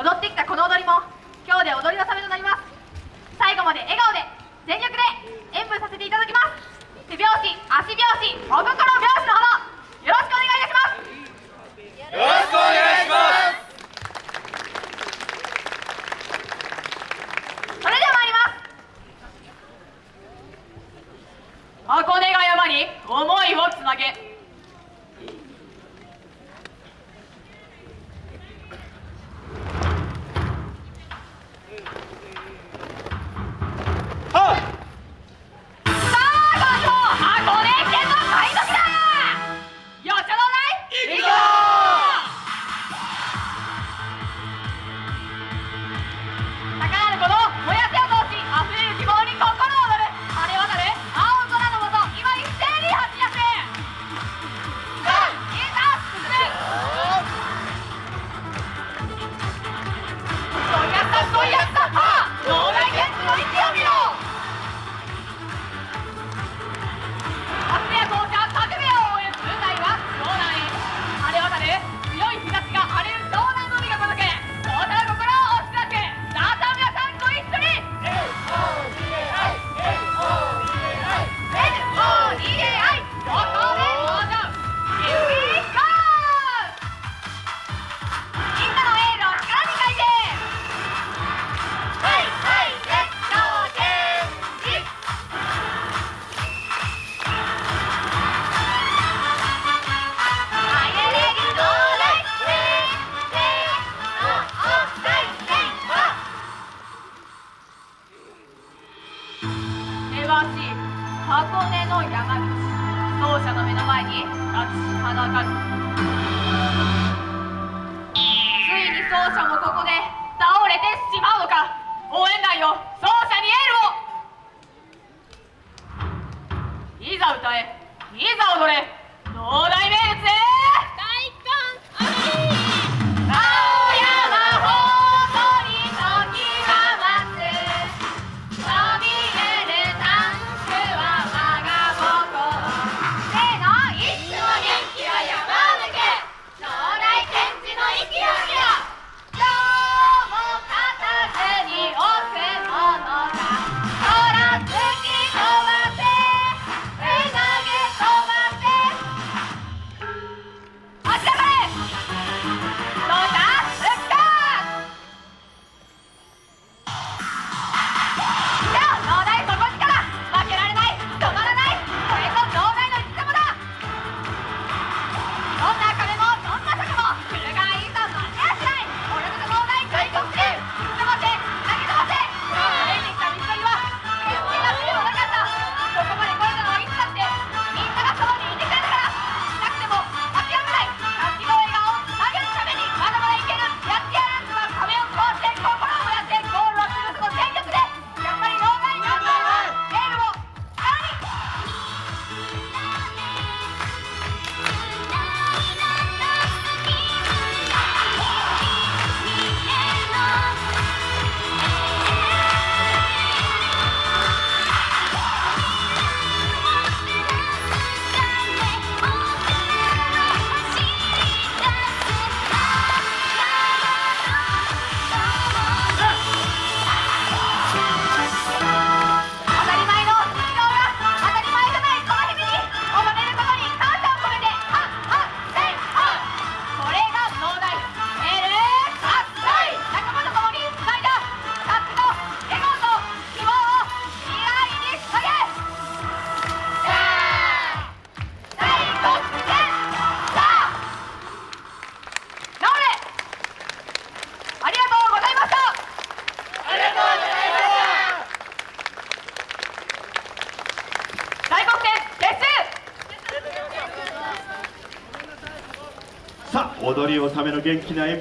踊ってきたこの踊りも今日で踊り納めとなります。最後まで笑顔で全力で演舞させていただきます。手拍子足拍子お心拍子のほどよろしくお願いいたします。よろしくお願いします。それでは参ります。箱根が山に思いをつなげの山道走者の目の前に立ちはだかる。ついに走者もここで倒れてしまうのか。応援団よ。走者にエールを。いざ歌え。いざ踊れ。農大名物へ踊りをための元気な演